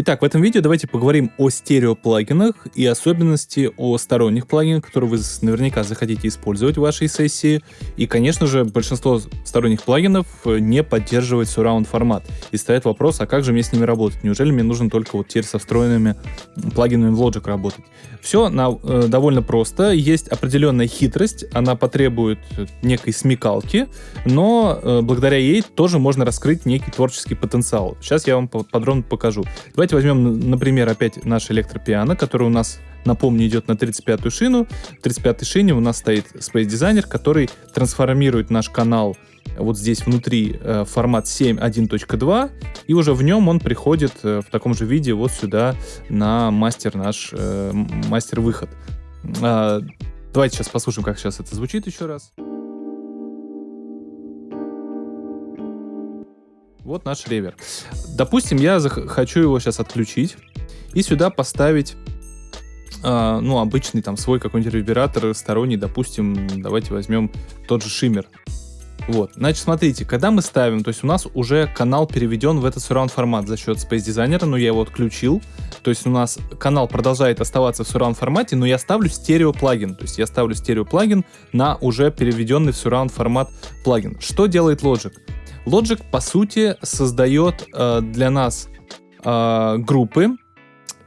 Итак, в этом видео давайте поговорим о стереоплагинах и особенности о сторонних плагинах, которые вы наверняка захотите использовать в вашей сессии. И, конечно же, большинство сторонних плагинов не поддерживает surround формат. И стоит вопрос, а как же мне с ними работать? Неужели мне нужно только вот теперь со встроенными плагинами в Logic работать? Все на, э, довольно просто. Есть определенная хитрость, она потребует некой смекалки, но э, благодаря ей тоже можно раскрыть некий творческий потенциал. Сейчас я вам подробно покажу. Давайте Давайте возьмем, например, опять наш электропиано, который у нас, напомню, идет на 35-ю шину. В 35-й шине у нас стоит Space Designer, который трансформирует наш канал вот здесь внутри э, формат 7.1.2, и уже в нем он приходит э, в таком же виде вот сюда на мастер наш, э, мастер-выход. Э, давайте сейчас послушаем, как сейчас это звучит еще раз. Вот наш ревер. Допустим, я хочу его сейчас отключить и сюда поставить Uh, ну, обычный там свой какой-нибудь ревербератор сторонний, допустим, давайте возьмем тот же шиммер. Вот, значит, смотрите, когда мы ставим, то есть у нас уже канал переведен в этот surround формат за счет Space Designer, но я его отключил, то есть у нас канал продолжает оставаться в surround формате, но я ставлю стерео плагин, то есть я ставлю стерео плагин на уже переведенный в surround формат плагин. Что делает Logic? Logic, по сути, создает э, для нас э, группы,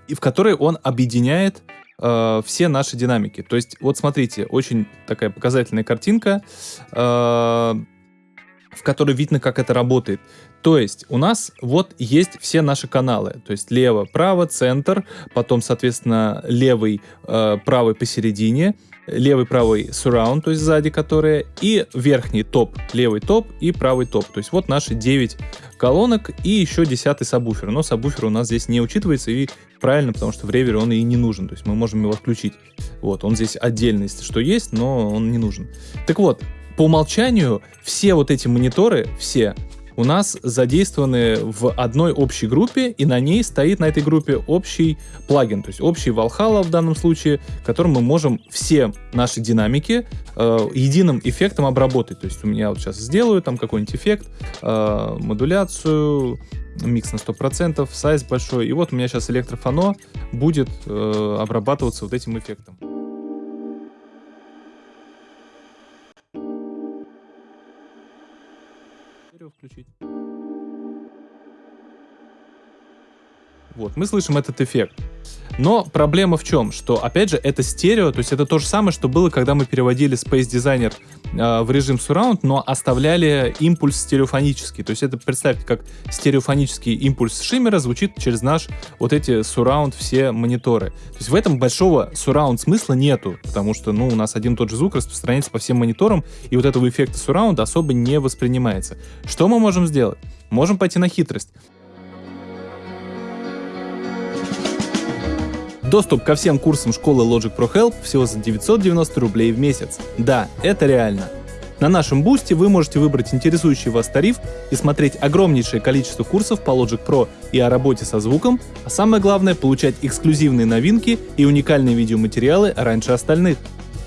в которые он объединяет э, все наши динамики. То есть, вот смотрите, очень такая показательная картинка, э, в которой видно, как это работает. То есть у нас вот есть все наши каналы, то есть лево, право, центр, потом, соответственно, левый, э, правый посередине, левый, правый surround, то есть сзади которые, и верхний топ, левый топ и правый топ. То есть вот наши 9 колонок и еще 10 сабвуфер. Но сабвуфер у нас здесь не учитывается и правильно, потому что в ревере он и не нужен. То есть мы можем его отключить. Вот, он здесь отдельно, если что есть, но он не нужен. Так вот, по умолчанию все вот эти мониторы, все, у нас задействованы в одной общей группе, и на ней стоит на этой группе общий плагин, то есть общий Valhalla в данном случае, которым мы можем все наши динамики э, единым эффектом обработать. То есть у меня вот сейчас сделаю там какой-нибудь эффект, э, модуляцию, микс на 100%, сайз большой, и вот у меня сейчас электрофоно будет э, обрабатываться вот этим эффектом. Вот, мы слышим этот эффект. Но проблема в чем? Что, опять же, это стерео, то есть это то же самое, что было, когда мы переводили Space Designer э, в режим Surround, но оставляли импульс стереофонический. То есть это, представьте, как стереофонический импульс шиммера звучит через наш вот эти Surround все мониторы. То есть в этом большого Surround смысла нету, потому что, ну, у нас один тот же звук распространяется по всем мониторам, и вот этого эффекта Surround особо не воспринимается. Что мы можем сделать? Можем пойти на хитрость. Доступ ко всем курсам школы Logic Pro Help всего за 990 рублей в месяц. Да, это реально. На нашем бусте вы можете выбрать интересующий вас тариф и смотреть огромнейшее количество курсов по Logic Pro и о работе со звуком, а самое главное получать эксклюзивные новинки и уникальные видеоматериалы раньше остальных.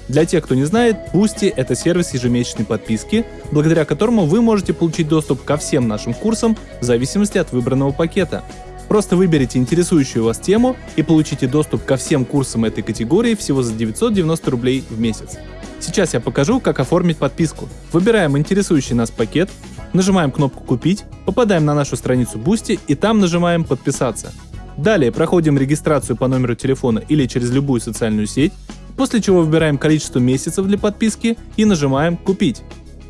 Для тех, кто не знает, Boosty — это сервис ежемесячной подписки, благодаря которому вы можете получить доступ ко всем нашим курсам в зависимости от выбранного пакета. Просто выберите интересующую вас тему и получите доступ ко всем курсам этой категории всего за 990 рублей в месяц. Сейчас я покажу, как оформить подписку. Выбираем интересующий нас пакет, нажимаем кнопку «Купить», попадаем на нашу страницу Boosty и там нажимаем «Подписаться». Далее проходим регистрацию по номеру телефона или через любую социальную сеть, после чего выбираем количество месяцев для подписки и нажимаем «Купить».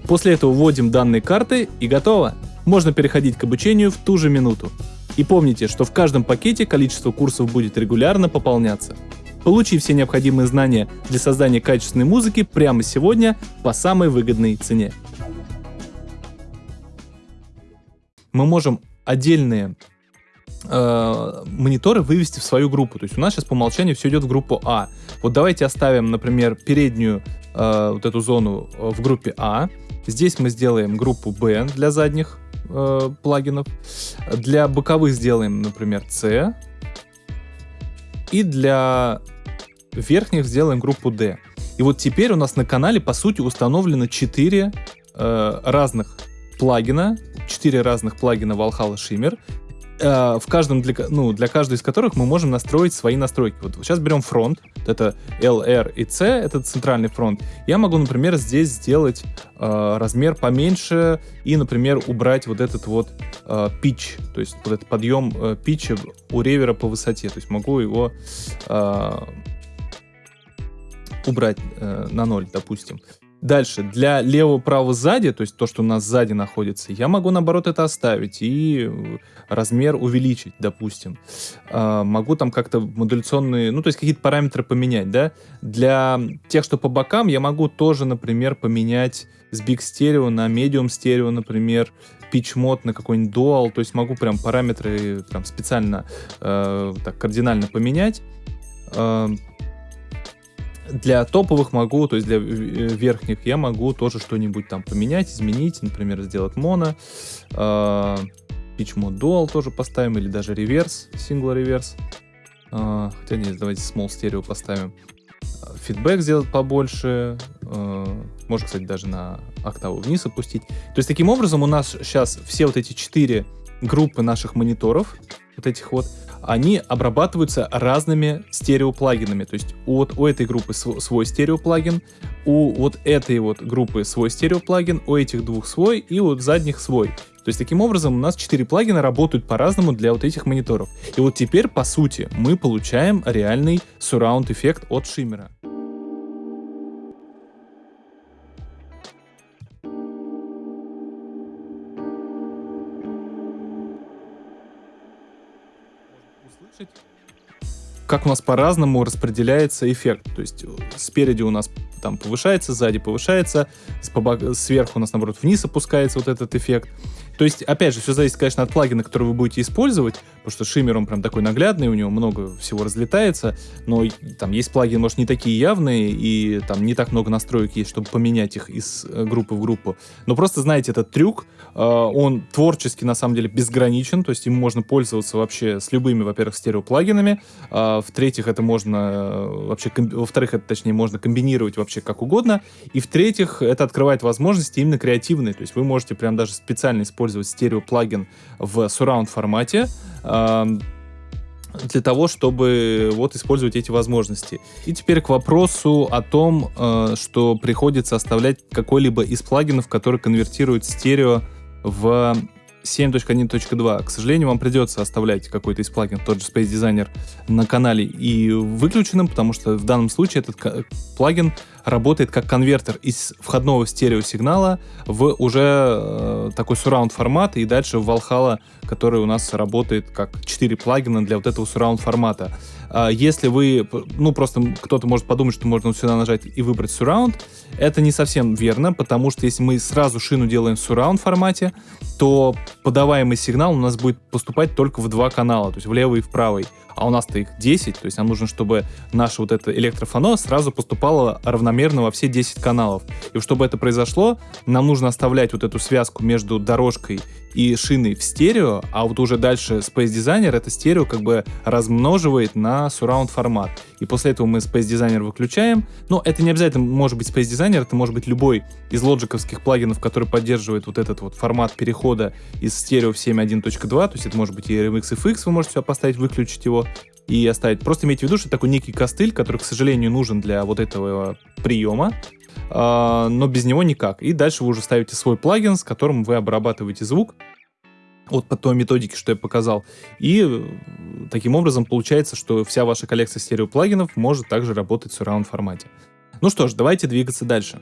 После этого вводим данные карты и готово. Можно переходить к обучению в ту же минуту. И помните, что в каждом пакете количество курсов будет регулярно пополняться. Получи все необходимые знания для создания качественной музыки прямо сегодня по самой выгодной цене. Мы можем отдельные э, мониторы вывести в свою группу. То есть у нас сейчас по умолчанию все идет в группу А. Вот давайте оставим, например, переднюю э, вот эту зону в группе А. Здесь мы сделаем группу Б для задних э, плагинов. Для боковых сделаем, например, C. И для верхних сделаем группу D. И вот теперь у нас на канале, по сути, установлено 4 э, разных плагина, 4 разных плагина Valhalla Shimmer. Э, в каждом для, ну, для каждой из которых мы можем настроить свои настройки. Вот сейчас берем фронт, это LR и C, это центральный фронт. Я могу, например, здесь сделать э, размер поменьше и, например, убрать вот этот вот э, pitch, то есть вот этот подъем э, питча у ревера по высоте. То есть могу его э, убрать э, на ноль, допустим. Дальше, для лево-право сзади, то есть то, что у нас сзади находится, я могу, наоборот, это оставить и размер увеличить, допустим. А, могу там как-то модуляционные, ну, то есть какие-то параметры поменять, да. Для тех, что по бокам, я могу тоже, например, поменять с Big Stereo на Medium Stereo, например, pitch mode на какой-нибудь Dual, то есть могу прям параметры прям специально э, так кардинально поменять. Э, для топовых могу, то есть для верхних я могу тоже что-нибудь там поменять, изменить, например, сделать моно, э, pitch mode тоже поставим, или даже реверс, single реверс. Э, хотя нет, давайте small stereo поставим. Фидбэк сделать побольше, э, можно, кстати, даже на октаву вниз опустить. То есть таким образом у нас сейчас все вот эти четыре группы наших мониторов, вот этих вот, они обрабатываются разными стереоплагинами. То есть вот, у этой группы свой стереоплагин, у вот этой вот группы свой стереоплагин, у этих двух свой и у задних свой. То есть таким образом у нас 4 плагина работают по-разному для вот этих мониторов. И вот теперь, по сути, мы получаем реальный surround эффект от шиммера. Как у нас по-разному распределяется эффект. То есть э, спереди у нас там повышается, сзади повышается, сверху у нас, наоборот, вниз опускается вот этот эффект. То есть, опять же, все зависит, конечно, от плагина, который вы будете использовать, потому что шиммер, он прям такой наглядный, у него много всего разлетается, но там есть плагины, может, не такие явные, и там не так много настроек есть, чтобы поменять их из э, группы в группу. Но просто знаете этот трюк, он творчески, на самом деле, безграничен, то есть им можно пользоваться вообще с любыми, во-первых, стереоплагинами, а в-третьих, это можно э, вообще, во-вторых, это, точнее, можно комбинировать вообще как угодно, и в-третьих, это открывает возможности именно креативные, то есть вы можете прям даже специально использовать стереоплагин в surround формате, для того, чтобы вот использовать эти возможности. И теперь к вопросу о том, э, что приходится оставлять какой-либо из плагинов, который конвертирует стерео в 7.1.2. К сожалению, вам придется оставлять какой-то из плагин, тот же Space Designer, на канале и выключенным, потому что в данном случае этот плагин работает как конвертер из входного стереосигнала в уже э, такой surround формат и дальше в Valhalla, который у нас работает как 4 плагина для вот этого surround формата. А если вы, ну просто кто-то может подумать, что можно сюда нажать и выбрать surround, это не совсем верно, потому что если мы сразу шину делаем в surround формате, то подаваемый сигнал у нас будет поступать только в два канала, то есть в левый и в правый а у нас-то их 10, то есть нам нужно, чтобы наше вот это электрофано сразу поступало равномерно во все 10 каналов. И чтобы это произошло, нам нужно оставлять вот эту связку между дорожкой и шиной в стерео, а вот уже дальше Space Designer это стерео как бы размноживает на surround формат. И после этого мы Space Designer выключаем. Но это не обязательно может быть Space Designer, это может быть любой из лоджиковских плагинов, который поддерживает вот этот вот формат перехода из стерео в 7.1.2, то есть это может быть и RMX FX, вы можете сюда поставить, выключить его и оставить. Просто имейте в виду, что это такой некий костыль, который, к сожалению, нужен для вот этого приема, а, но без него никак. И дальше вы уже ставите свой плагин, с которым вы обрабатываете звук вот по той методике, что я показал. И э, таким образом получается, что вся ваша коллекция стереоплагинов может также работать в surround формате. Ну что ж, давайте двигаться дальше.